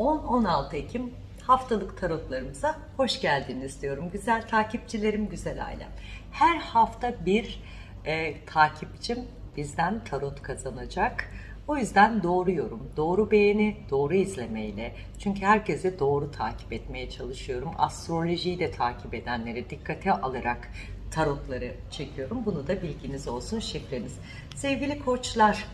10-16 Ekim haftalık tarotlarımıza hoş geldiniz diyorum. Güzel takipçilerim, güzel ailem. Her hafta bir e, takipçim bizden tarot kazanacak. O yüzden doğru yorum, doğru beğeni, doğru izlemeyle çünkü herkese doğru takip etmeye çalışıyorum. Astrolojiyi de takip edenleri dikkate alarak tarotları çekiyorum. Bunu da bilginiz olsun şifreniz. Sevgili koçlar,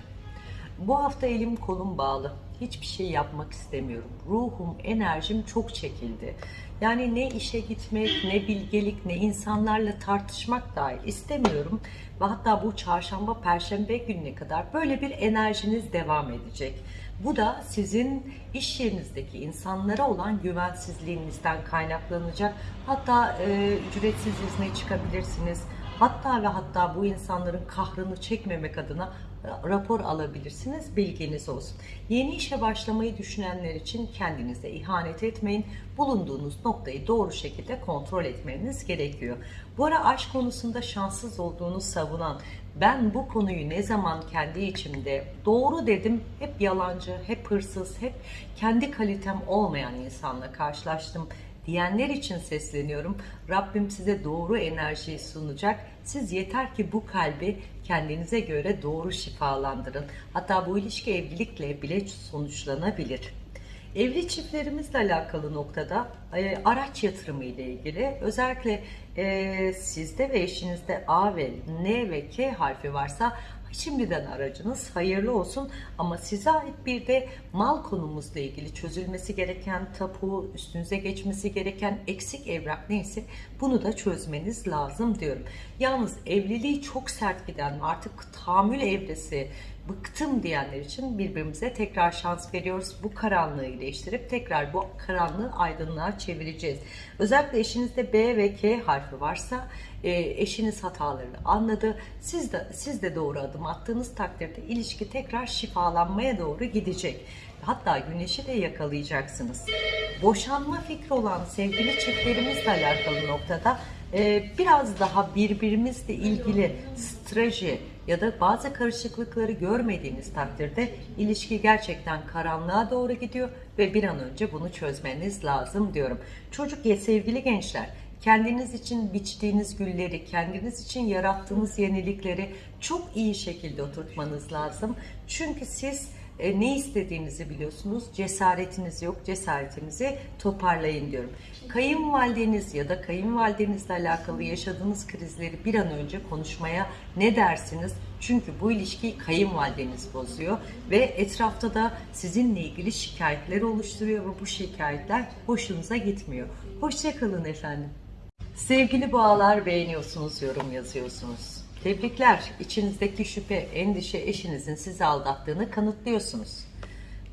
bu hafta elim kolum bağlı. Hiçbir şey yapmak istemiyorum. Ruhum, enerjim çok çekildi. Yani ne işe gitmek, ne bilgelik, ne insanlarla tartışmak dahil istemiyorum. Ve hatta bu çarşamba, perşembe gününe kadar böyle bir enerjiniz devam edecek. Bu da sizin iş yerinizdeki insanlara olan güvensizliğinizden kaynaklanacak. Hatta e, ücretsiz izne çıkabilirsiniz. Hatta ve hatta bu insanların kahrını çekmemek adına rapor alabilirsiniz. Bilginiz olsun. Yeni işe başlamayı düşünenler için kendinize ihanet etmeyin. Bulunduğunuz noktayı doğru şekilde kontrol etmeniz gerekiyor. Bu ara aşk konusunda şanssız olduğunu savunan ben bu konuyu ne zaman kendi içimde doğru dedim hep yalancı, hep hırsız, hep kendi kalitem olmayan insanla karşılaştım diyenler için sesleniyorum. Rabbim size doğru enerjiyi sunacak. Siz yeter ki bu kalbi kendinize göre doğru şifalandırın. Hatta bu ilişki evlilikle bile sonuçlanabilir. Evli çiftlerimizle alakalı noktada e, araç yatırımı ile ilgili özellikle e, sizde ve eşinizde A ve N ve K harfi varsa Şimdiden aracınız hayırlı olsun ama size ait bir de mal konumuzla ilgili çözülmesi gereken tapu, üstünüze geçmesi gereken eksik evrak neyse bunu da çözmeniz lazım diyorum. Yalnız evliliği çok sert giden artık tahammül evresi bıktım diyenler için birbirimize tekrar şans veriyoruz. Bu karanlığı iyileştirip tekrar bu karanlığı aydınlığa çevireceğiz. Özellikle eşinizde B ve K harfi varsa e, eşiniz hatalarını anladı. Siz de siz de doğru adım attığınız takdirde ilişki tekrar şifalanmaya doğru gidecek. Hatta güneşi de yakalayacaksınız. Boşanma fikri olan sevgili çiftlerimizle alakalı noktada e, biraz daha birbirimizle ilgili strateji ya da bazı karışıklıkları görmediğiniz takdirde ilişki gerçekten karanlığa doğru gidiyor ve bir an önce bunu çözmeniz lazım diyorum. Çocuk ya sevgili gençler kendiniz için biçtiğiniz gülleri, kendiniz için yarattığınız yenilikleri çok iyi şekilde oturtmanız lazım. Çünkü siz e, ne istediğinizi biliyorsunuz. Cesaretiniz yok. Cesaretinizi toparlayın diyorum. Kayınvalideniz ya da kayınvalidenizle alakalı yaşadığınız krizleri bir an önce konuşmaya ne dersiniz? Çünkü bu ilişkiyi kayınvalideniz bozuyor ve etrafta da sizinle ilgili şikayetler oluşturuyor ve bu şikayetler hoşunuza gitmiyor. Hoşçakalın efendim. Sevgili boğalar beğeniyorsunuz, yorum yazıyorsunuz. Tebrikler. İçinizdeki şüphe, endişe eşinizin sizi aldattığını kanıtlıyorsunuz.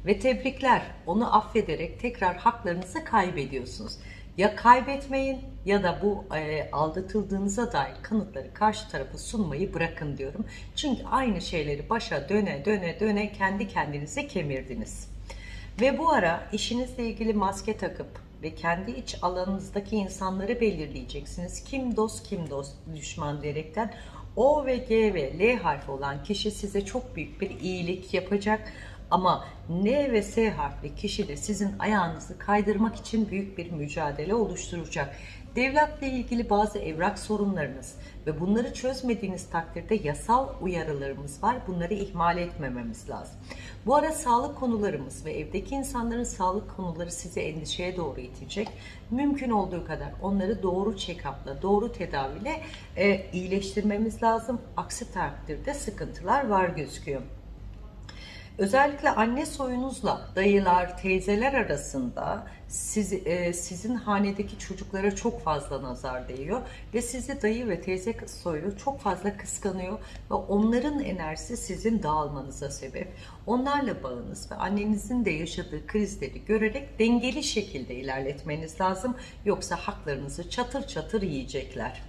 Ve tebrikler. Onu affederek tekrar haklarınızı kaybediyorsunuz. Ya kaybetmeyin ya da bu e, aldatıldığınıza dair kanıtları karşı tarafa sunmayı bırakın diyorum. Çünkü aynı şeyleri başa döne döne döne kendi kendinize kemirdiniz. Ve bu ara işinizle ilgili maske takıp ve kendi iç alanınızdaki insanları belirleyeceksiniz. Kim dost kim dost düşman diyerekten O ve G ve L harfi olan kişi size çok büyük bir iyilik yapacak. Ama N ve S harfli kişi de sizin ayağınızı kaydırmak için büyük bir mücadele oluşturacak. Devletle ilgili bazı evrak sorunlarınız ve bunları çözmediğiniz takdirde yasal uyarılarımız var. Bunları ihmal etmememiz lazım. Bu ara sağlık konularımız ve evdeki insanların sağlık konuları sizi endişeye doğru itecek. Mümkün olduğu kadar onları doğru check-up'la, doğru tedaviyle e, iyileştirmemiz lazım. Aksi takdirde sıkıntılar var gözüküyor. Özellikle anne soyunuzla dayılar, teyzeler arasında siz, e, sizin hanedeki çocuklara çok fazla nazar değiyor ve sizi dayı ve teyze soyu çok fazla kıskanıyor ve onların enerjisi sizin dağılmanıza sebep. Onlarla bağınız ve annenizin de yaşadığı krizleri görerek dengeli şekilde ilerletmeniz lazım. Yoksa haklarınızı çatır çatır yiyecekler.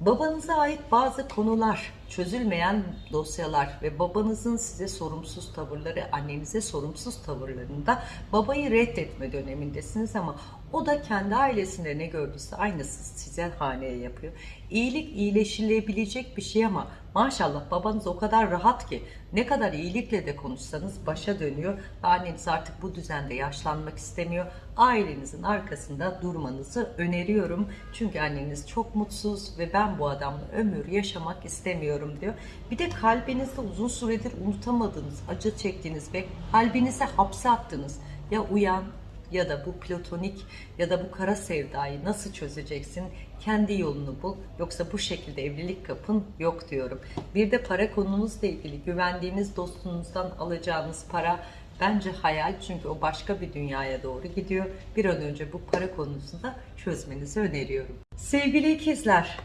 Babanıza ait bazı konular çözülmeyen dosyalar ve babanızın size sorumsuz tavırları, annenize sorumsuz tavırlarında babayı reddetme dönemindesiniz ama o da kendi ailesinde ne gördüyse aynısı size haneye yapıyor. İyilik iyileşilebilecek bir şey ama maşallah babanız o kadar rahat ki ne kadar iyilikle de konuşsanız başa dönüyor anneniz artık bu düzende yaşlanmak istemiyor. Ailenizin arkasında durmanızı öneriyorum. Çünkü anneniz çok mutsuz ve ben bu adamla ömür yaşamak istemiyorum diyor. Bir de kalbinizde uzun süredir unutamadığınız, acı çektiğiniz ve kalbinize hapse attığınız ya uyan ya da bu platonik ya da bu kara sevdayı nasıl çözeceksin? Kendi yolunu bul. Yoksa bu şekilde evlilik kapın yok diyorum. Bir de para konunuzla ilgili güvendiğiniz dostunuzdan alacağınız para bence hayal çünkü o başka bir dünyaya doğru gidiyor. Bir an önce bu para konusunda çözmenizi öneriyorum. Sevgili ikizler,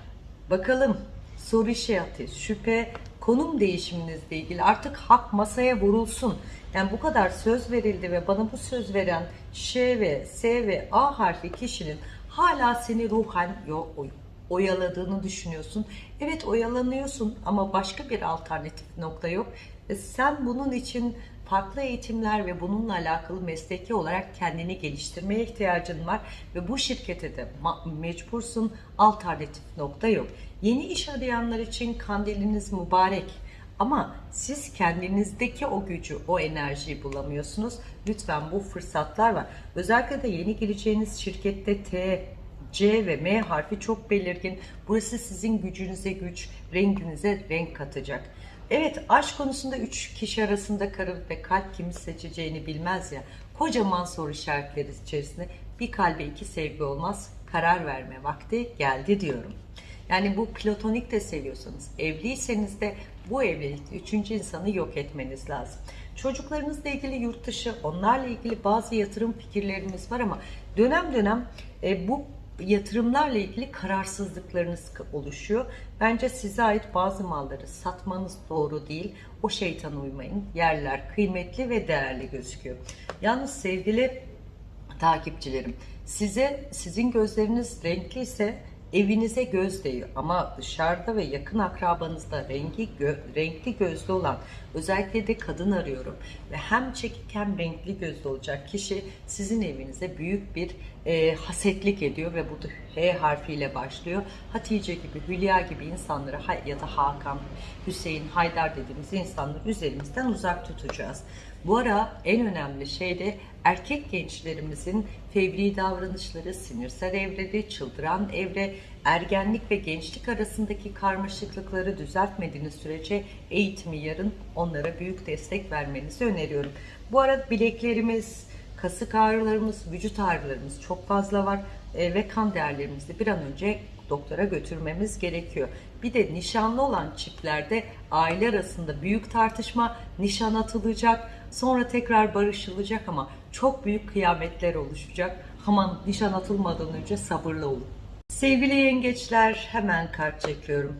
bakalım soru işareti, şüphe, konum değişiminizle ilgili artık hak masaya vurulsun. Yani bu kadar söz verildi ve bana bu söz veren Ş ve S ve A harfi kişinin hala seni ruhen oyaladığını düşünüyorsun. Evet oyalanıyorsun ama başka bir alternatif nokta yok. E, Sen bunun için farklı eğitimler ve bununla alakalı mesleki olarak kendini geliştirmeye ihtiyacın var ve bu şirkete de mecbursun. Alternatif nokta yok. Yeni iş arayanlar için kandiliniz mübarek. Ama siz kendinizdeki o gücü, o enerjiyi bulamıyorsunuz. Lütfen bu fırsatlar var. Özellikle de yeni gireceğiniz şirkette T, C ve M harfi çok belirgin. Burası sizin gücünüze güç, renginize renk katacak. Evet aşk konusunda üç kişi arasında karı ve kalp kimi seçeceğini bilmez ya. Kocaman soru işaretleri içerisinde bir kalbe iki sevgi olmaz. Karar verme vakti geldi diyorum. Yani bu platonik de seviyorsanız, evliyseniz de bu evlilikte üçüncü insanı yok etmeniz lazım. Çocuklarınızla ilgili yurt dışı, onlarla ilgili bazı yatırım fikirlerimiz var ama dönem dönem e, bu yatırımlarla ilgili kararsızlıklarınız oluşuyor. Bence size ait bazı malları satmanız doğru değil. O şeytana uymayın. Yerler kıymetli ve değerli gözüküyor. Yalnız sevgili takipçilerim. Size sizin gözleriniz renkli ise evinize göz değiyor ama dışarıda ve yakın akrabanızda rengi gö- renkli gözlü olan özellikle de kadın arıyorum ve hem çekik hem renkli gözlü olacak kişi sizin evinize büyük bir e, hasetlik ediyor ve bu da H harfiyle başlıyor. Hatice gibi, Hülya gibi insanları ya da Hakan, Hüseyin, Haydar dediğimiz insanları üzerimizden uzak tutacağız. Bu ara en önemli şey de erkek gençlerimizin fevri davranışları, sinirsel evrede, çıldıran evre, ergenlik ve gençlik arasındaki karmaşıklıkları düzeltmediğiniz sürece eğitimi yarın onlara büyük destek vermenizi öneriyorum. Bu arada bileklerimiz, kasık ağrılarımız, vücut ağrılarımız çok fazla var e, ve kan değerlerimizi bir an önce doktora götürmemiz gerekiyor. Bir de nişanlı olan çiftlerde aile arasında büyük tartışma, nişan atılacak, sonra tekrar barışılacak ama çok büyük kıyametler oluşacak. Aman nişan atılmadan önce sabırlı olun. Sevgili yengeçler hemen kart çekiyorum.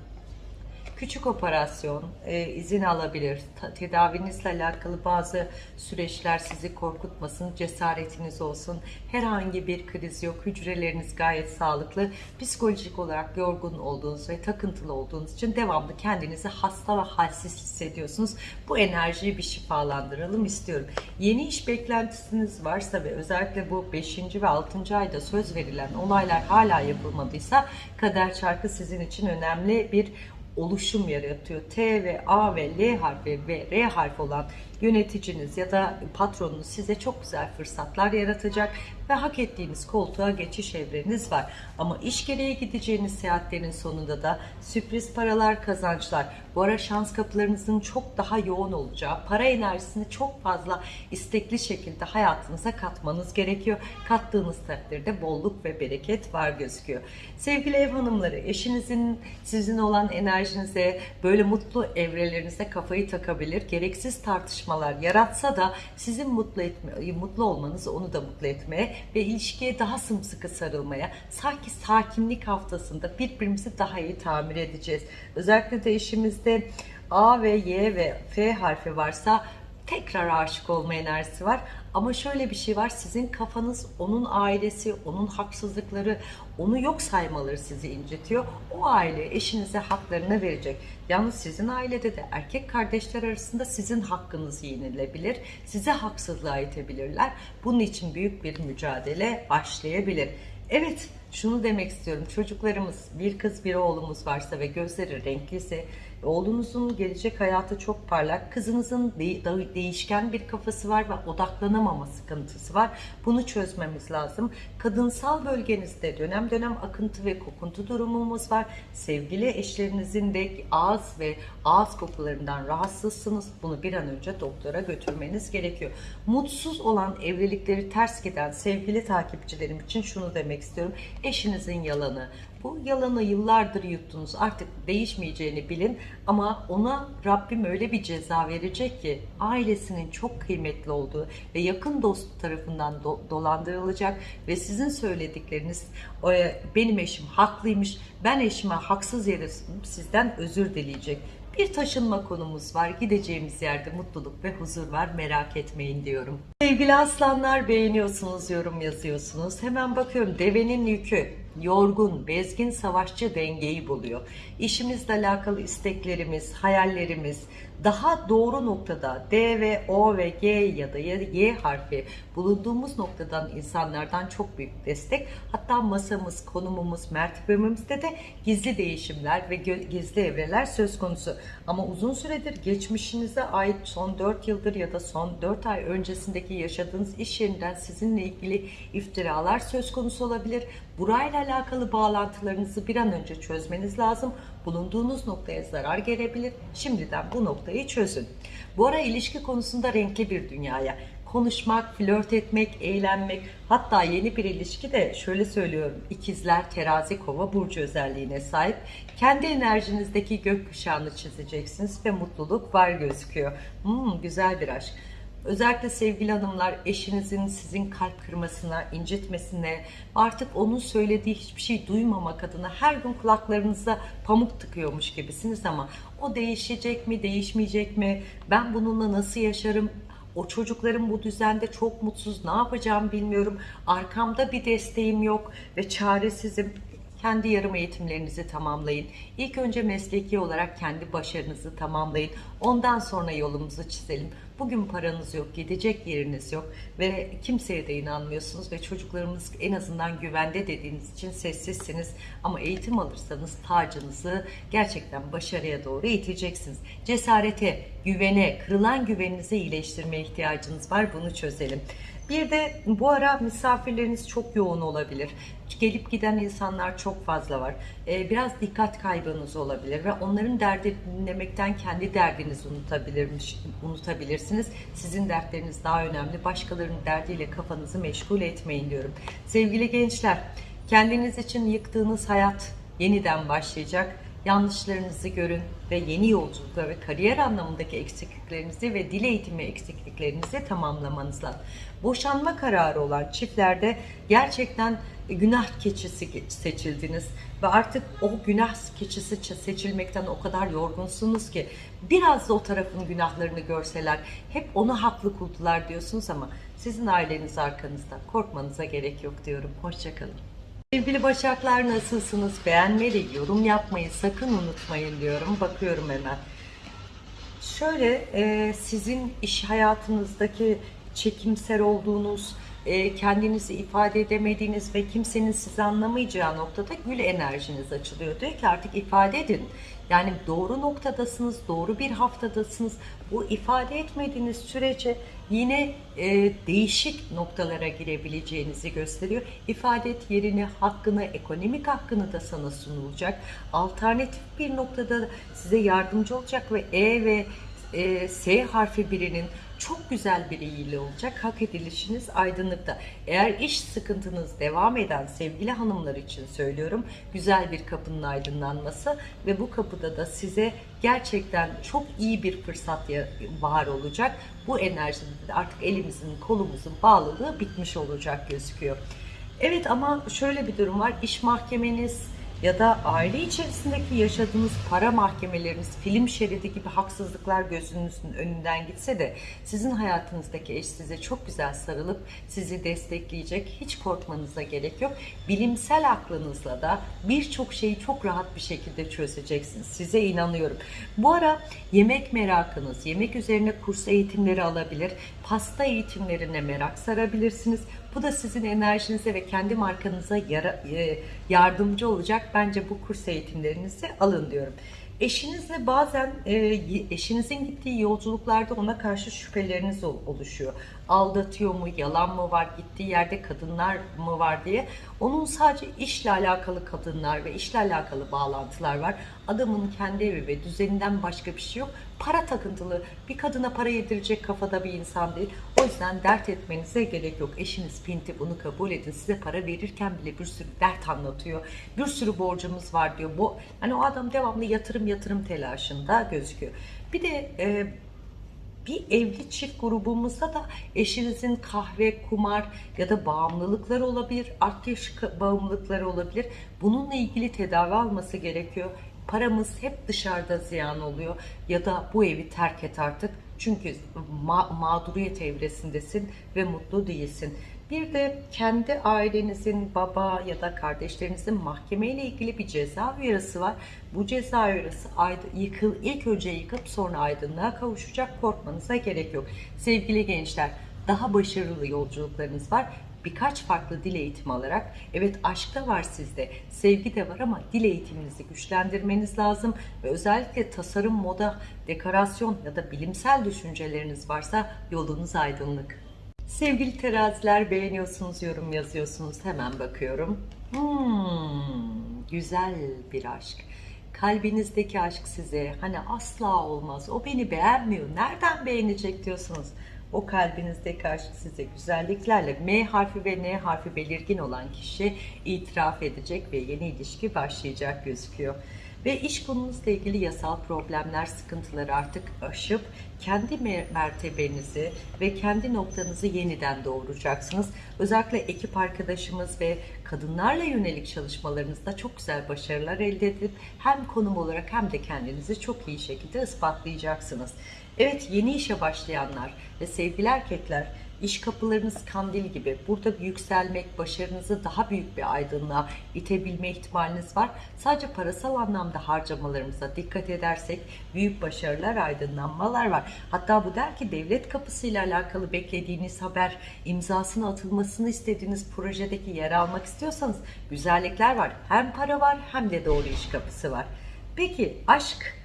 Küçük operasyon, e, izin alabilir. Ta- tedavinizle alakalı bazı süreçler sizi korkutmasın, cesaretiniz olsun. Herhangi bir kriz yok, hücreleriniz gayet sağlıklı. Psikolojik olarak yorgun olduğunuz ve takıntılı olduğunuz için devamlı kendinizi hasta ve halsiz hissediyorsunuz. Bu enerjiyi bir şifalandıralım istiyorum. Yeni iş beklentisiniz varsa ve özellikle bu 5. ve 6. ayda söz verilen olaylar hala yapılmadıysa kader çarkı sizin için önemli bir oluşum yaratıyor. T ve A ve L harfi ve R harfi olan yöneticiniz ya da patronunuz size çok güzel fırsatlar yaratacak ve hak ettiğiniz koltuğa geçiş evreniz var. Ama iş gereği gideceğiniz seyahatlerin sonunda da sürpriz paralar, kazançlar. Bu ara şans kapılarınızın çok daha yoğun olacağı, para enerjisini çok fazla istekli şekilde hayatınıza katmanız gerekiyor. Kattığınız takdirde bolluk ve bereket var gözüküyor. Sevgili ev hanımları, eşinizin sizin olan enerjinize, böyle mutlu evrelerinize kafayı takabilir. Gereksiz tartışmalar yaratsa da sizin mutlu etme, mutlu olmanız onu da mutlu etmeye ve ilişkiye daha sımsıkı sarılmaya, sanki sakinlik haftasında birbirimizi daha iyi tamir edeceğiz. Özellikle de eşimizde A ve Y ve F harfi varsa tekrar aşık olma enerjisi var. Ama şöyle bir şey var. Sizin kafanız onun ailesi, onun haksızlıkları, onu yok saymaları sizi incitiyor. O aile eşinize haklarını verecek. Yalnız sizin ailede de erkek kardeşler arasında sizin hakkınız yenilebilir. Size haksızlığa itebilirler. Bunun için büyük bir mücadele başlayabilir. Evet, şunu demek istiyorum. Çocuklarımız, bir kız bir oğlumuz varsa ve gözleri renkliyse, oğlunuzun gelecek hayatı çok parlak, kızınızın değişken bir kafası var ve odaklanamama sıkıntısı var. Bunu çözmemiz lazım. Kadınsal bölgenizde dönem dönem akıntı ve kokuntu durumumuz var. Sevgili eşlerinizin de ağız ve ağız kokularından rahatsızsınız. Bunu bir an önce doktora götürmeniz gerekiyor. Mutsuz olan evlilikleri ters giden sevgili takipçilerim için şunu demek istiyorum. Eşinizin yalanı. Bu yalanı yıllardır yuttunuz. Artık değişmeyeceğini bilin ama ona Rabbim öyle bir ceza verecek ki ailesinin çok kıymetli olduğu ve yakın dost tarafından do- dolandırılacak ve sizin söyledikleriniz "E, benim eşim haklıymış, ben eşime haksız yere sizden özür dileyecek. Bir taşınma konumuz var. Gideceğimiz yerde mutluluk ve huzur var. Merak etmeyin diyorum. Sevgili aslanlar beğeniyorsunuz, yorum yazıyorsunuz. Hemen bakıyorum devenin yükü yorgun, bezgin savaşçı dengeyi buluyor. İşimizle alakalı isteklerimiz, hayallerimiz daha doğru noktada D ve O ve G ya da Y harfi bulunduğumuz noktadan insanlardan çok büyük destek. Hatta masamız, konumumuz, mertebemizde de gizli değişimler ve gizli evreler söz konusu. Ama uzun süredir geçmişinize ait son 4 yıldır ya da son 4 ay öncesindeki yaşadığınız iş yerinden sizinle ilgili iftiralar söz konusu olabilir. Burayla alakalı bağlantılarınızı bir an önce çözmeniz lazım. Bulunduğunuz noktaya zarar gelebilir. Şimdiden bu noktayı çözün. Bu ara ilişki konusunda renkli bir dünyaya konuşmak, flört etmek, eğlenmek, hatta yeni bir ilişki de şöyle söylüyorum. İkizler, terazi, kova burcu özelliğine sahip. Kendi enerjinizdeki gökkuşağını çizeceksiniz ve mutluluk var gözüküyor. Hmm, güzel bir aşk. Özellikle sevgili hanımlar eşinizin sizin kalp kırmasına, incitmesine, artık onun söylediği hiçbir şey duymamak adına her gün kulaklarınıza pamuk tıkıyormuş gibisiniz ama o değişecek mi, değişmeyecek mi? Ben bununla nasıl yaşarım? O çocuklarım bu düzende çok mutsuz. Ne yapacağım bilmiyorum. Arkamda bir desteğim yok ve çaresizim. Kendi yarım eğitimlerinizi tamamlayın. İlk önce mesleki olarak kendi başarınızı tamamlayın. Ondan sonra yolumuzu çizelim. Bugün paranız yok, gidecek yeriniz yok ve kimseye de inanmıyorsunuz ve çocuklarımız en azından güvende dediğiniz için sessizsiniz. Ama eğitim alırsanız tacınızı gerçekten başarıya doğru iteceksiniz. Cesarete, güvene, kırılan güveninizi iyileştirmeye ihtiyacınız var. Bunu çözelim. Bir de bu ara misafirleriniz çok yoğun olabilir. Gelip giden insanlar çok fazla var. Ee, biraz dikkat kaybınız olabilir ve onların derdi dinlemekten kendi derdinizi unutabilirmiş, unutabilirsiniz. Sizin dertleriniz daha önemli. Başkalarının derdiyle kafanızı meşgul etmeyin diyorum. Sevgili gençler, kendiniz için yıktığınız hayat yeniden başlayacak. Yanlışlarınızı görün ve yeni yolculuklar ve kariyer anlamındaki eksikliklerinizi ve dil eğitimi eksikliklerinizi tamamlamanız lazım. Boşanma kararı olan çiftlerde gerçekten günah keçisi seçildiniz ve artık o günah keçisi seçilmekten o kadar yorgunsunuz ki biraz da o tarafın günahlarını görseler hep onu haklı kuldular diyorsunuz ama sizin aileniz arkanızda korkmanıza gerek yok diyorum. Hoşçakalın. Sevgili Başaklar nasılsınız? Beğenmeyi, yorum yapmayı sakın unutmayın diyorum. Bakıyorum hemen. Şöyle e, sizin iş hayatınızdaki çekimser olduğunuz, e, kendinizi ifade edemediğiniz ve kimsenin sizi anlamayacağı noktada gül enerjiniz açılıyor. Diyor ki artık ifade edin. Yani doğru noktadasınız, doğru bir haftadasınız. Bu ifade etmediğiniz sürece yine e, değişik noktalara girebileceğinizi gösteriyor. İfade et yerini, hakkını, ekonomik hakkını da sana sunulacak. Alternatif bir noktada size yardımcı olacak ve E ve e, S harfi birinin çok güzel bir iyiliği olacak. Hak edilişiniz aydınlıkta. Eğer iş sıkıntınız devam eden sevgili hanımlar için söylüyorum. Güzel bir kapının aydınlanması ve bu kapıda da size gerçekten çok iyi bir fırsat var olacak. Bu enerjide de artık elimizin kolumuzun bağlılığı bitmiş olacak gözüküyor. Evet ama şöyle bir durum var. İş mahkemeniz, ya da aile içerisindeki yaşadığınız para mahkemeleriniz, film şeridi gibi haksızlıklar gözünüzün önünden gitse de sizin hayatınızdaki eş size çok güzel sarılıp sizi destekleyecek. Hiç korkmanıza gerek yok. Bilimsel aklınızla da birçok şeyi çok rahat bir şekilde çözeceksiniz. Size inanıyorum. Bu ara yemek merakınız, yemek üzerine kurs eğitimleri alabilir, pasta eğitimlerine merak sarabilirsiniz. Bu da sizin enerjinize ve kendi markanıza e, yardımcı olacak. Bence bu kurs eğitimlerinizi alın diyorum. Eşinizle bazen e, eşinizin gittiği yolculuklarda ona karşı şüpheleriniz ol- oluşuyor. Aldatıyor mu, yalan mı var, gittiği yerde kadınlar mı var diye. Onun sadece işle alakalı kadınlar ve işle alakalı bağlantılar var. Adamın kendi evi ve düzeninden başka bir şey yok. Para takıntılı, bir kadına para yedirecek kafada bir insan değil. O yüzden dert etmenize gerek yok. Eşiniz pinti bunu kabul edin. Size para verirken bile bir sürü dert anlatıyor. Bir sürü borcumuz var diyor. Bu hani o adam devamlı yatırım yatırım telaşında gözüküyor. Bir de e, bir evli çift grubumuzda da eşinizin kahve, kumar ya da bağımlılıkları olabilir, ateş bağımlılıkları olabilir. Bununla ilgili tedavi alması gerekiyor. Paramız hep dışarıda ziyan oluyor ya da bu evi terk et artık. Çünkü ma- mağduriyet evresindesin ve mutlu değilsin. Bir de kendi ailenizin baba ya da kardeşlerinizin mahkemeyle ilgili bir ceza uyarısı var. Bu ceza uyarısı yıkıl, ilk önce yıkıp sonra aydınlığa kavuşacak. Korkmanıza gerek yok. Sevgili gençler, daha başarılı yolculuklarınız var. Birkaç farklı dil eğitimi alarak, evet aşk da var sizde, sevgi de var ama dil eğitiminizi güçlendirmeniz lazım ve özellikle tasarım, moda, dekorasyon ya da bilimsel düşünceleriniz varsa yolunuz aydınlık. Sevgili teraziler beğeniyorsunuz, yorum yazıyorsunuz. Hemen bakıyorum. Hmm, güzel bir aşk. Kalbinizdeki aşk size hani asla olmaz. O beni beğenmiyor. Nereden beğenecek diyorsunuz. O kalbinizdeki aşk size güzelliklerle M harfi ve N harfi belirgin olan kişi itiraf edecek ve yeni ilişki başlayacak gözüküyor. Ve iş konunuzla ilgili yasal problemler, sıkıntıları artık aşıp kendi me- mertebenizi ve kendi noktanızı yeniden doğuracaksınız. Özellikle ekip arkadaşımız ve kadınlarla yönelik çalışmalarınızda çok güzel başarılar elde edip hem konum olarak hem de kendinizi çok iyi şekilde ispatlayacaksınız. Evet yeni işe başlayanlar ve sevgili erkekler İş kapılarınız kandil gibi. Burada yükselmek, başarınızı daha büyük bir aydınlığa itebilme ihtimaliniz var. Sadece parasal anlamda harcamalarımıza dikkat edersek büyük başarılar, aydınlanmalar var. Hatta bu der ki devlet kapısıyla alakalı beklediğiniz haber, imzasının atılmasını istediğiniz projedeki yer almak istiyorsanız güzellikler var. Hem para var hem de doğru iş kapısı var. Peki aşk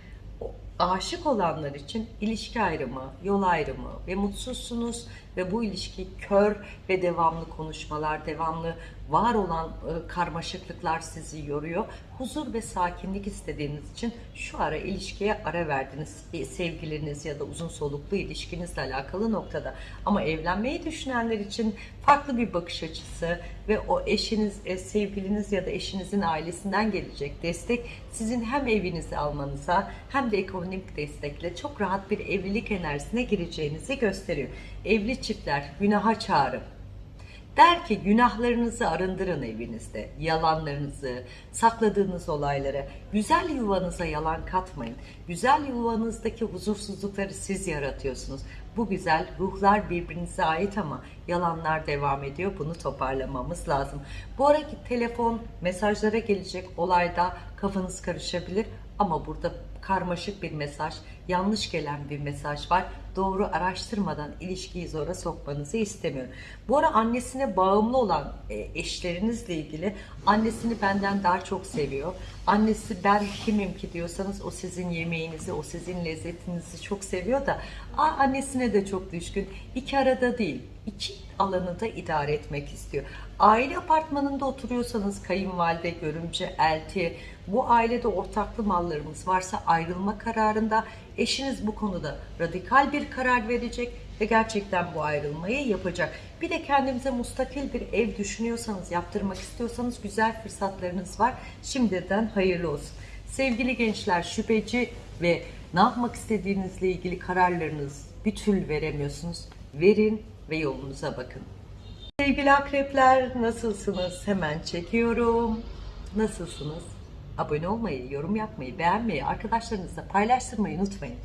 aşık olanlar için ilişki ayrımı, yol ayrımı ve mutsuzsunuz ve bu ilişki kör ve devamlı konuşmalar, devamlı var olan e, karmaşıklıklar sizi yoruyor. Huzur ve sakinlik istediğiniz için şu ara ilişkiye ara verdiniz. E, Sevgiliniz ya da uzun soluklu ilişkinizle alakalı noktada. Ama evlenmeyi düşünenler için farklı bir bakış açısı ve o eşiniz, e, sevgiliniz ya da eşinizin ailesinden gelecek destek sizin hem evinizi almanıza hem de ekonomik destekle çok rahat bir evlilik enerjisine gireceğinizi gösteriyor. Evli çiftler günaha çağırın. Der ki günahlarınızı arındırın evinizde, yalanlarınızı, sakladığınız olayları, güzel yuvanıza yalan katmayın. Güzel yuvanızdaki huzursuzlukları siz yaratıyorsunuz. Bu güzel ruhlar birbirinize ait ama yalanlar devam ediyor. Bunu toparlamamız lazım. Bu araki telefon, mesajlara gelecek olayda kafanız karışabilir ama burada karmaşık bir mesaj, yanlış gelen bir mesaj var. Doğru araştırmadan ilişkiyi zora sokmanızı istemiyorum. Bu ara annesine bağımlı olan e, eşlerinizle ilgili annesini benden daha çok seviyor. Annesi ben kimim ki diyorsanız o sizin yemeğinizi, o sizin lezzetinizi çok seviyor da annesine de çok düşkün. İki arada değil, iki alanı da idare etmek istiyor. Aile apartmanında oturuyorsanız kayınvalide, görümce, elti, bu ailede ortaklı mallarımız varsa ayrılma kararında eşiniz bu konuda radikal bir karar verecek ve gerçekten bu ayrılmayı yapacak. Bir de kendinize mustakil bir ev düşünüyorsanız, yaptırmak istiyorsanız güzel fırsatlarınız var. Şimdiden hayırlı olsun. Sevgili gençler, şüpheci ve ne yapmak istediğinizle ilgili kararlarınız bir türlü veremiyorsunuz. Verin ve yolunuza bakın. Sevgili akrepler nasılsınız? Hemen çekiyorum. Nasılsınız? Abone olmayı, yorum yapmayı, beğenmeyi, arkadaşlarınızla paylaştırmayı unutmayın.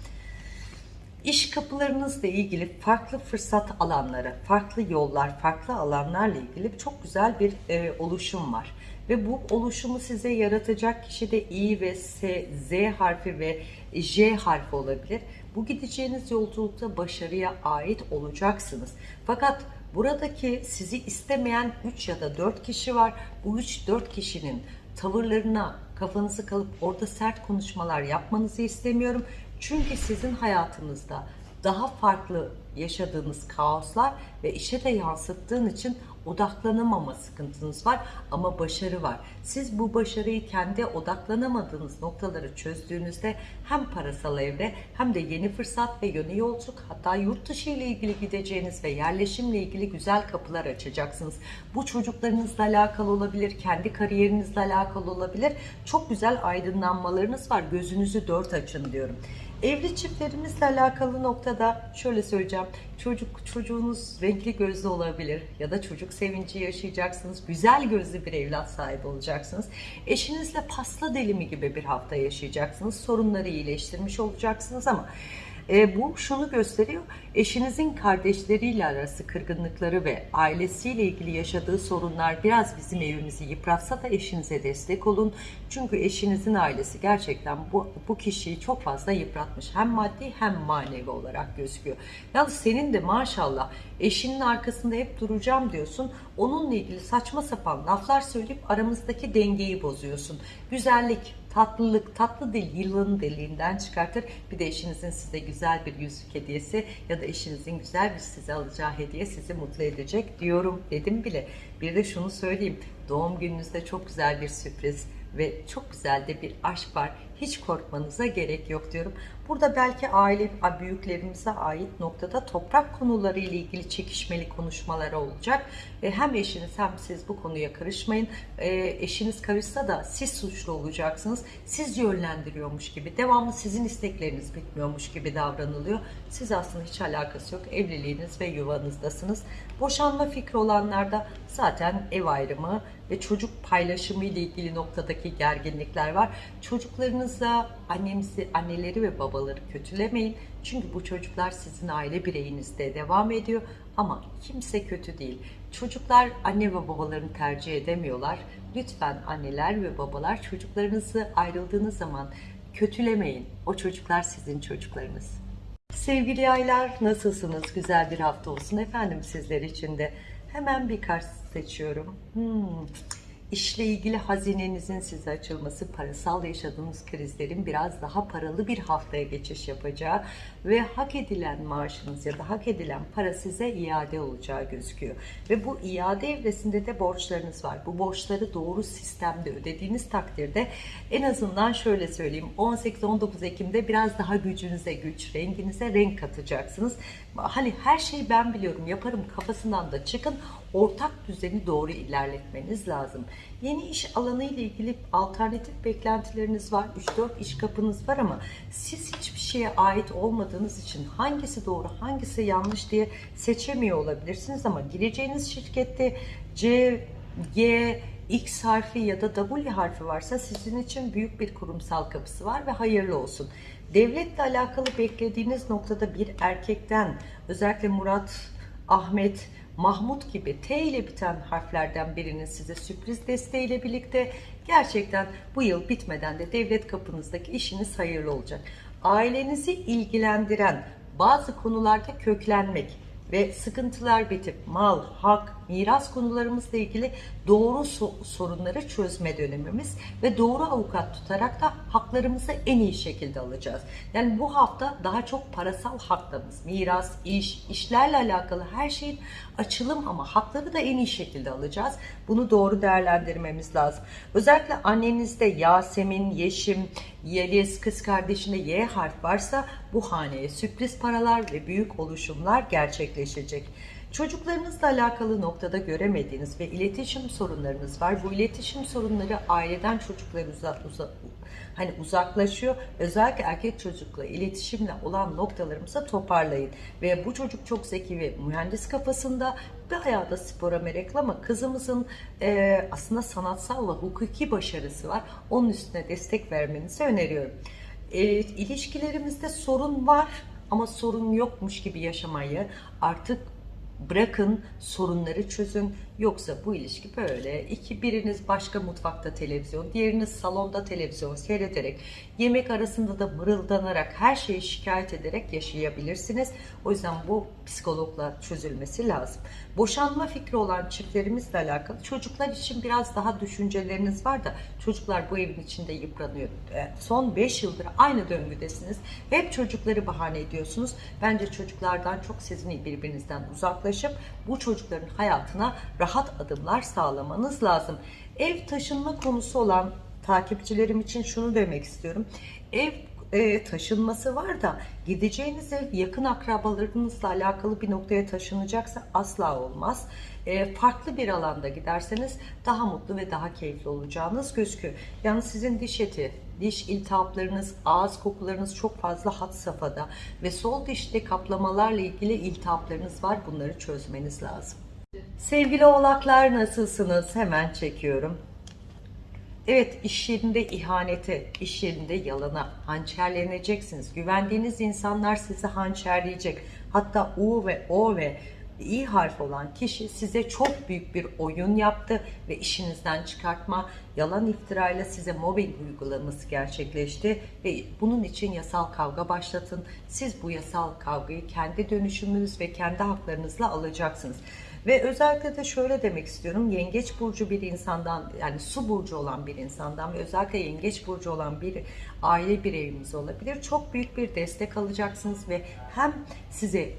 İş kapılarınızla ilgili farklı fırsat alanları, farklı yollar, farklı alanlarla ilgili çok güzel bir e, oluşum var. Ve bu oluşumu size yaratacak kişi de İ ve S, Z harfi ve J harfi olabilir. Bu gideceğiniz yolculukta başarıya ait olacaksınız. Fakat buradaki sizi istemeyen 3 ya da 4 kişi var. Bu 3-4 kişinin tavırlarına kafanızı kalıp orada sert konuşmalar yapmanızı istemiyorum. Çünkü sizin hayatınızda daha farklı yaşadığınız kaoslar ve işe de yansıttığın için odaklanamama sıkıntınız var ama başarı var. Siz bu başarıyı kendi odaklanamadığınız noktaları çözdüğünüzde hem parasal evre hem de yeni fırsat ve yeni yolculuk hatta yurt dışı ile ilgili gideceğiniz ve yerleşimle ilgili güzel kapılar açacaksınız. Bu çocuklarınızla alakalı olabilir, kendi kariyerinizle alakalı olabilir. Çok güzel aydınlanmalarınız var. Gözünüzü dört açın diyorum. Evli çiftlerimizle alakalı noktada şöyle söyleyeceğim. Çocuk çocuğunuz renkli gözlü olabilir ya da çocuk sevinci yaşayacaksınız. Güzel gözlü bir evlat sahibi olacaksınız. Eşinizle pasta dilimi gibi bir hafta yaşayacaksınız. Sorunları iyileştirmiş olacaksınız ama e, bu şunu gösteriyor. Eşinizin kardeşleriyle arası kırgınlıkları ve ailesiyle ilgili yaşadığı sorunlar biraz bizim evimizi yıpratsa da eşinize destek olun. Çünkü eşinizin ailesi gerçekten bu, bu kişiyi çok fazla yıpratmış. Hem maddi hem manevi olarak gözüküyor. Yalnız senin de maşallah eşinin arkasında hep duracağım diyorsun. Onunla ilgili saçma sapan laflar söyleyip aramızdaki dengeyi bozuyorsun. Güzellik, tatlılık, tatlı dil yılanın deliğinden çıkartır. Bir de eşinizin size güzel bir yüzük hediyesi ya da eşinizin güzel bir size alacağı hediye sizi mutlu edecek diyorum dedim bile. Bir de şunu söyleyeyim. Doğum gününüzde çok güzel bir sürpriz ve çok güzel de bir aşk var. Hiç korkmanıza gerek yok diyorum. Burada belki aile büyüklerimize ait noktada toprak konuları ile ilgili çekişmeli konuşmalar olacak. Ve hem eşiniz hem siz bu konuya karışmayın. E, eşiniz karışsa da siz suçlu olacaksınız. Siz yönlendiriyormuş gibi, devamlı sizin istekleriniz bitmiyormuş gibi davranılıyor. Siz aslında hiç alakası yok. Evliliğiniz ve yuvanızdasınız. Boşanma fikri olanlarda zaten ev ayrımı ve çocuk paylaşımı ile ilgili noktadaki gerginlikler var. Çocuklarınızla annenizi, anneleri ve babaları kötülemeyin. Çünkü bu çocuklar sizin aile bireyinizde devam ediyor ama kimse kötü değil. Çocuklar anne ve babalarını tercih edemiyorlar. Lütfen anneler ve babalar çocuklarınızı ayrıldığınız zaman kötülemeyin. O çocuklar sizin çocuklarınız. Sevgili aylar nasılsınız? Güzel bir hafta olsun efendim sizler için de. Hemen bir kart seçiyorum. Hmm. İşle ilgili hazinenizin size açılması, parasal yaşadığınız krizlerin biraz daha paralı bir haftaya geçiş yapacağı ve hak edilen maaşınız ya da hak edilen para size iade olacağı gözüküyor. Ve bu iade evresinde de borçlarınız var. Bu borçları doğru sistemde ödediğiniz takdirde en azından şöyle söyleyeyim 18-19 Ekim'de biraz daha gücünüze güç, renginize renk katacaksınız. Hani her şeyi ben biliyorum yaparım kafasından da çıkın ortak düzeni doğru ilerletmeniz lazım. Yeni iş alanı ile ilgili alternatif beklentileriniz var. 3-4 iş kapınız var ama siz hiçbir şeye ait olmadığınız için hangisi doğru hangisi yanlış diye seçemiyor olabilirsiniz ama gireceğiniz şirkette C, G, X harfi ya da W harfi varsa sizin için büyük bir kurumsal kapısı var ve hayırlı olsun. Devletle alakalı beklediğiniz noktada bir erkekten özellikle Murat, Ahmet, Mahmut gibi T ile biten harflerden birinin size sürpriz desteğiyle birlikte gerçekten bu yıl bitmeden de devlet kapınızdaki işiniz hayırlı olacak. Ailenizi ilgilendiren bazı konularda köklenmek ve sıkıntılar bitip mal, hak, miras konularımızla ilgili doğru so- sorunları çözme dönemimiz ve doğru avukat tutarak da haklarımızı en iyi şekilde alacağız. Yani bu hafta daha çok parasal haklarımız, miras, iş, işlerle alakalı her şeyin açılım ama hakları da en iyi şekilde alacağız. Bunu doğru değerlendirmemiz lazım. Özellikle annenizde Yasemin, Yeşim, Yeliz, kız kardeşinde Y harf varsa bu haneye sürpriz paralar ve büyük oluşumlar gerçekleşecek. Çocuklarınızla alakalı noktada göremediğiniz ve iletişim sorunlarınız var. Bu iletişim sorunları aileden çocuklarınıza uza, hani uzaklaşıyor. Özellikle erkek çocukla iletişimle olan noktalarımıza toparlayın. Ve bu çocuk çok zeki ve mühendis kafasında bayağı da spora meraklı ama kızımızın e, aslında sanatsal ve hukuki başarısı var. Onun üstüne destek vermenizi öneriyorum. E, ilişkilerimizde sorun var ama sorun yokmuş gibi yaşamayı artık bırakın sorunları çözün. Yoksa bu ilişki böyle. İki biriniz başka mutfakta televizyon diğeriniz salonda televizyon seyrederek yemek arasında da mırıldanarak her şeyi şikayet ederek yaşayabilirsiniz. O yüzden bu psikologla çözülmesi lazım boşanma fikri olan çiftlerimizle alakalı çocuklar için biraz daha düşünceleriniz var da çocuklar bu evin içinde yıpranıyor E, son 5 yıldır aynı döngüdesiniz hep çocukları bahane ediyorsunuz bence çocuklardan çok sizin birbirinizden uzaklaşıp bu çocukların hayatına rahat adımlar sağlamanız lazım. Ev taşınma konusu olan takipçilerim için şunu demek istiyorum. Ev e, taşınması var da gideceğiniz ev yakın akrabalarınızla alakalı bir noktaya taşınacaksa asla olmaz. E, farklı bir alanda giderseniz daha mutlu ve daha keyifli olacağınız gözüküyor. Yani sizin diş eti, diş iltihaplarınız, ağız kokularınız çok fazla had safhada ve sol dişte kaplamalarla ilgili iltihaplarınız var. Bunları çözmeniz lazım. Sevgili oğlaklar nasılsınız? Hemen çekiyorum. Evet iş yerinde ihanete, iş yerinde yalana hançerleneceksiniz. Güvendiğiniz insanlar sizi hançerleyecek. Hatta U ve O ve İ harf olan kişi size çok büyük bir oyun yaptı ve işinizden çıkartma, yalan iftirayla size mobbing uygulaması gerçekleşti ve bunun için yasal kavga başlatın. Siz bu yasal kavgayı kendi dönüşümünüz ve kendi haklarınızla alacaksınız. Ve özellikle de şöyle demek istiyorum. Yengeç burcu bir insandan yani su burcu olan bir insandan ve özellikle yengeç burcu olan bir aile bireyimiz olabilir. Çok büyük bir destek alacaksınız ve hem size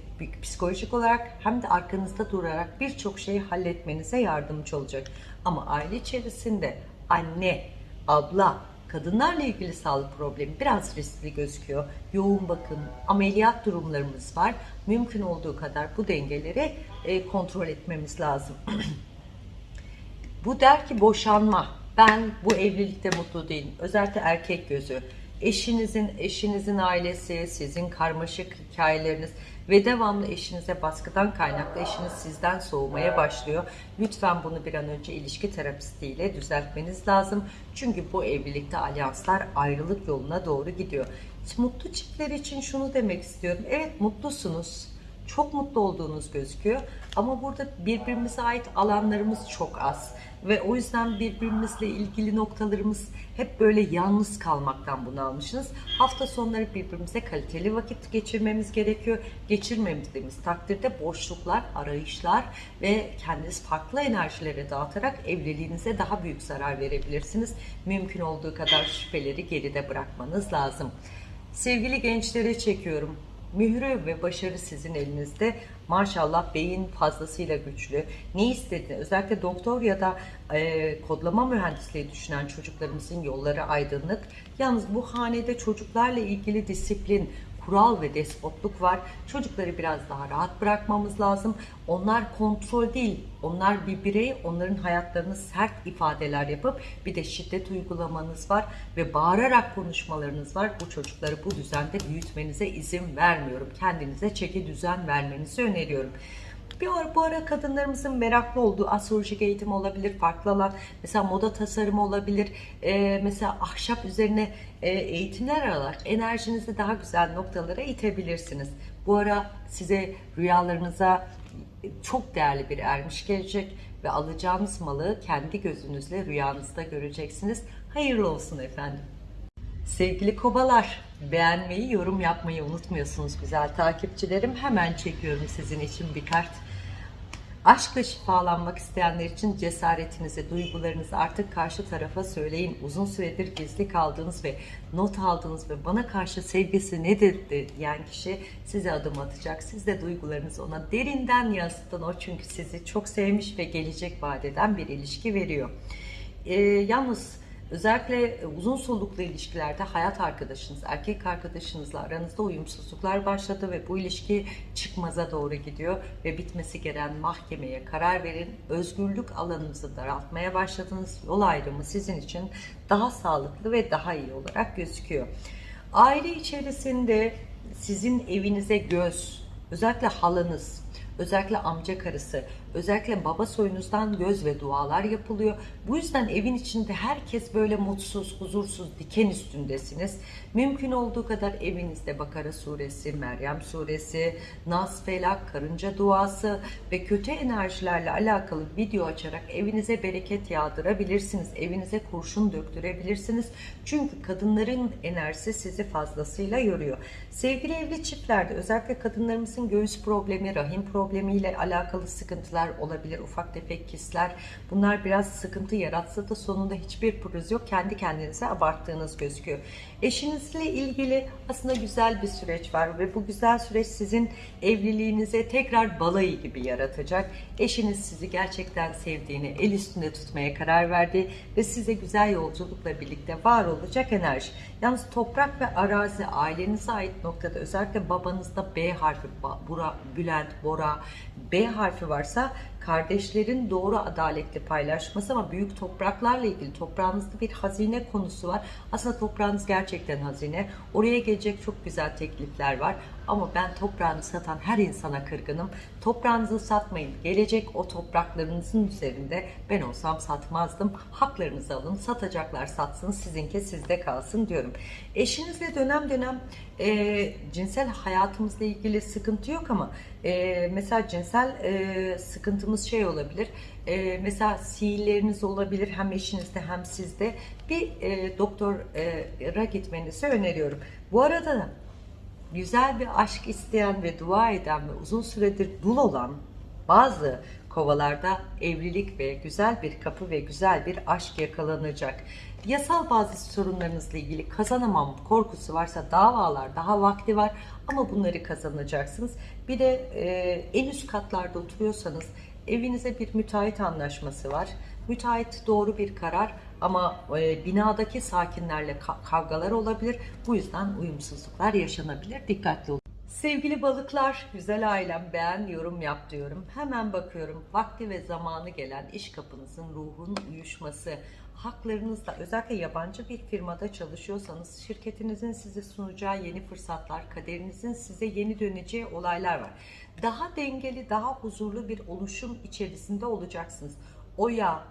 psikolojik olarak hem de arkanızda durarak birçok şeyi halletmenize yardımcı olacak. Ama aile içerisinde anne, abla, kadınlarla ilgili sağlık problemi biraz riskli gözüküyor. Yoğun bakım, ameliyat durumlarımız var. Mümkün olduğu kadar bu dengeleri e, kontrol etmemiz lazım. bu der ki boşanma. Ben bu evlilikte mutlu değilim. Özellikle erkek gözü. Eşinizin, eşinizin ailesi, sizin karmaşık hikayeleriniz ve devamlı eşinize baskıdan kaynaklı eşiniz sizden soğumaya başlıyor. Lütfen bunu bir an önce ilişki terapistiyle düzeltmeniz lazım. Çünkü bu evlilikte alyanslar ayrılık yoluna doğru gidiyor. Mutlu çiftler için şunu demek istiyorum. Evet mutlusunuz. Çok mutlu olduğunuz gözüküyor. Ama burada birbirimize ait alanlarımız çok az. Ve o yüzden birbirimizle ilgili noktalarımız hep böyle yalnız kalmaktan bunu almışsınız. Hafta sonları birbirimize kaliteli vakit geçirmemiz gerekiyor. Geçirmediğimiz takdirde boşluklar, arayışlar ve kendiniz farklı enerjilere dağıtarak evliliğinize daha büyük zarar verebilirsiniz. Mümkün olduğu kadar şüpheleri geride bırakmanız lazım. Sevgili gençlere çekiyorum. Mührü ve başarı sizin elinizde. Maşallah beyin fazlasıyla güçlü. Ne istedi? Özellikle doktor ya da e, kodlama mühendisliği düşünen çocuklarımızın yolları aydınlık. Yalnız bu hanede çocuklarla ilgili disiplin, kural ve despotluk var. Çocukları biraz daha rahat bırakmamız lazım. Onlar kontrol değil, onlar bir birey, onların hayatlarını sert ifadeler yapıp bir de şiddet uygulamanız var ve bağırarak konuşmalarınız var. Bu çocukları bu düzende büyütmenize izin vermiyorum. Kendinize çeki düzen vermenizi öneriyorum. Bir ara, bu ara kadınlarımızın meraklı olduğu astrolojik eğitim olabilir, farklı alan, mesela moda tasarımı olabilir, e, mesela ahşap üzerine e, eğitimler alarak enerjinizi daha güzel noktalara itebilirsiniz. Bu ara size rüyalarınıza çok değerli bir ermiş gelecek ve alacağınız malı kendi gözünüzle rüyanızda göreceksiniz. Hayırlı olsun efendim. Sevgili kobalar, beğenmeyi, yorum yapmayı unutmuyorsunuz güzel takipçilerim. Hemen çekiyorum sizin için bir kart. Aşkla şifalanmak isteyenler için cesaretinizi, duygularınızı artık karşı tarafa söyleyin. Uzun süredir gizli kaldığınız ve not aldığınız ve bana karşı sevgisi nedir diyen kişi size adım atacak. Siz de duygularınızı ona derinden yansıtın. O çünkü sizi çok sevmiş ve gelecek vadeden bir ilişki veriyor. Ee, yalnız Özellikle uzun soluklu ilişkilerde hayat arkadaşınız, erkek arkadaşınızla aranızda uyumsuzluklar başladı ve bu ilişki çıkmaza doğru gidiyor ve bitmesi gereken mahkemeye karar verin. Özgürlük alanınızı daraltmaya başladınız. Yol ayrımı sizin için daha sağlıklı ve daha iyi olarak gözüküyor. Aile içerisinde sizin evinize göz, özellikle halanız, özellikle amca karısı, Özellikle baba soyunuzdan göz ve dualar yapılıyor. Bu yüzden evin içinde herkes böyle mutsuz, huzursuz, diken üstündesiniz. Mümkün olduğu kadar evinizde Bakara suresi, Meryem suresi, Nas Felak, karınca duası ve kötü enerjilerle alakalı video açarak evinize bereket yağdırabilirsiniz. Evinize kurşun döktürebilirsiniz. Çünkü kadınların enerjisi sizi fazlasıyla yoruyor. Sevgili evli çiftlerde özellikle kadınlarımızın göğüs problemi, rahim problemiyle alakalı sıkıntılar olabilir. Ufak tefek kistler. Bunlar biraz sıkıntı yaratsa da sonunda hiçbir pürüz yok. Kendi kendinize abarttığınız gözüküyor. Eşinizle ilgili aslında güzel bir süreç var ve bu güzel süreç sizin evliliğinize tekrar balayı gibi yaratacak. Eşiniz sizi gerçekten sevdiğini, el üstünde tutmaya karar verdi ve size güzel yolculukla birlikte var olacak enerji. Yalnız toprak ve arazi ailenize ait noktada özellikle babanızda B harfi, Bura, Bülent, Bora, B harfi varsa kardeşlerin doğru adaletli paylaşması ama büyük topraklarla ilgili toprağınızda bir hazine konusu var. Aslında toprağınız gerçekten hazine. Oraya gelecek çok güzel teklifler var. Ama ben toprağını satan her insana kırgınım. Toprağınızı satmayın. Gelecek o topraklarınızın üzerinde ben olsam satmazdım. Haklarınızı alın. Satacaklar satsın. Sizinki sizde kalsın diyorum. Eşinizle dönem dönem e, cinsel hayatımızla ilgili sıkıntı yok ama e, mesela cinsel e, sıkıntımız şey olabilir. E, mesela sihirleriniz olabilir hem eşinizde hem sizde. Bir e, doktora gitmenizi öneriyorum. Bu arada da güzel bir aşk isteyen ve dua eden ve uzun süredir dul olan bazı kovalarda evlilik ve güzel bir kapı ve güzel bir aşk yakalanacak. Yasal bazı sorunlarınızla ilgili kazanamam korkusu varsa davalar daha vakti var ama bunları kazanacaksınız. Bir de e, en üst katlarda oturuyorsanız evinize bir müteahhit anlaşması var. Müteahhit doğru bir karar ama e, binadaki sakinlerle ka- kavgalar olabilir. Bu yüzden uyumsuzluklar yaşanabilir. Dikkatli olun. Sevgili balıklar, güzel ailem beğen, yorum yap diyorum. Hemen bakıyorum. Vakti ve zamanı gelen iş kapınızın ruhun uyuşması, haklarınızla özellikle yabancı bir firmada çalışıyorsanız şirketinizin size sunacağı yeni fırsatlar, kaderinizin size yeni döneceği olaylar var. Daha dengeli, daha huzurlu bir oluşum içerisinde olacaksınız. Oya,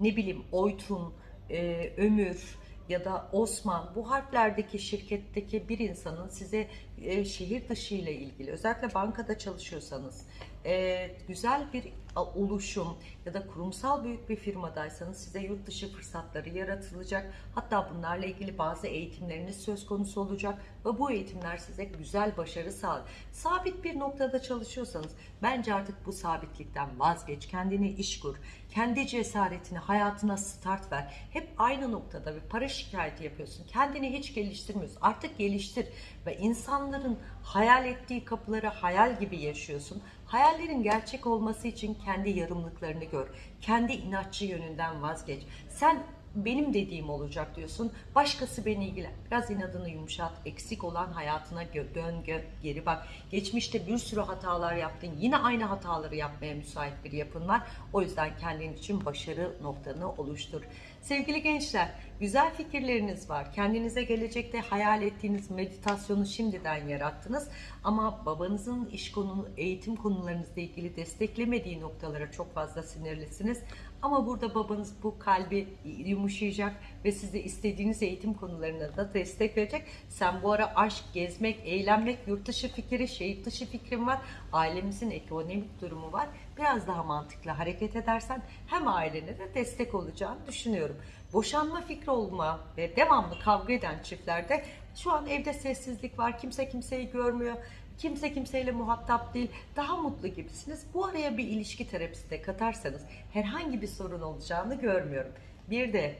ne bileyim Oytun, e, Ömür ya da Osman bu harflerdeki şirketteki bir insanın size e, şehir dışı ile ilgili özellikle bankada çalışıyorsanız e, güzel bir oluşum ya da kurumsal büyük bir firmadaysanız size yurt dışı fırsatları yaratılacak. Hatta bunlarla ilgili bazı eğitimleriniz söz konusu olacak ve bu eğitimler size güzel başarı sağlar. Sabit bir noktada çalışıyorsanız bence artık bu sabitlikten vazgeç. Kendine iş kur. Kendi cesaretini hayatına start ver. Hep aynı noktada bir para şikayeti yapıyorsun. Kendini hiç geliştirmiyorsun. Artık geliştir ve insanların hayal ettiği kapıları hayal gibi yaşıyorsun. Hayallerin gerçek olması için kendi yarımlıklarını gör. Kendi inatçı yönünden vazgeç. Sen benim dediğim olacak diyorsun. Başkası beni ilgilen. Biraz inadını yumuşat. Eksik olan hayatına gö- dön, gö- geri bak. Geçmişte bir sürü hatalar yaptın. Yine aynı hataları yapmaya müsait bir yapın var. O yüzden kendin için başarı noktanı oluştur. Sevgili gençler, güzel fikirleriniz var. Kendinize gelecekte hayal ettiğiniz meditasyonu şimdiden yarattınız. Ama babanızın iş konu, eğitim konularınızla ilgili desteklemediği noktalara çok fazla sinirlisiniz. Ama burada babanız bu kalbi yumuşayacak ve size istediğiniz eğitim konularına da destek verecek. Sen bu ara aşk, gezmek, eğlenmek, yurt dışı fikri, şehir dışı fikrin var. Ailemizin ekonomik durumu var. Biraz daha mantıklı hareket edersen hem ailene de destek olacağını düşünüyorum. Boşanma fikri olma ve devamlı kavga eden çiftlerde şu an evde sessizlik var. Kimse kimseyi görmüyor. Kimse kimseyle muhatap değil. Daha mutlu gibisiniz. Bu araya bir ilişki terapisi de katarsanız herhangi bir sorun olacağını görmüyorum. Bir de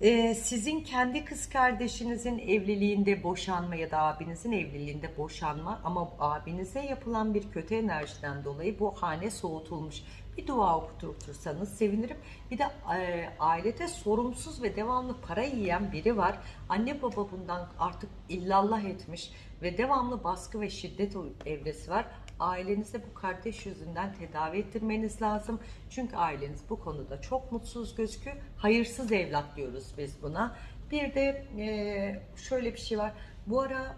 ee, sizin kendi kız kardeşinizin evliliğinde boşanma ya da abinizin evliliğinde boşanma ama abinize yapılan bir kötü enerjiden dolayı bu hane soğutulmuş. Bir dua okutursanız sevinirim. Bir de e, ailede sorumsuz ve devamlı para yiyen biri var. Anne baba bundan artık illallah etmiş ve devamlı baskı ve şiddet evresi var. Ailenize bu kardeş yüzünden tedavi ettirmeniz lazım. Çünkü aileniz bu konuda çok mutsuz gözüküyor. Hayırsız evlat diyoruz biz buna. Bir de e, şöyle bir şey var. Bu ara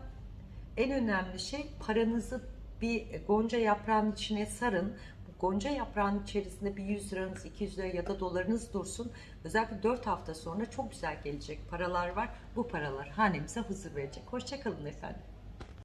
en önemli şey paranızı bir gonca yaprağının içine sarın. Bu Gonca yaprağının içerisinde bir 100 liranız, 200 lira ya da dolarınız dursun. Özellikle 4 hafta sonra çok güzel gelecek paralar var. Bu paralar hanemize huzur verecek. Hoşçakalın efendim.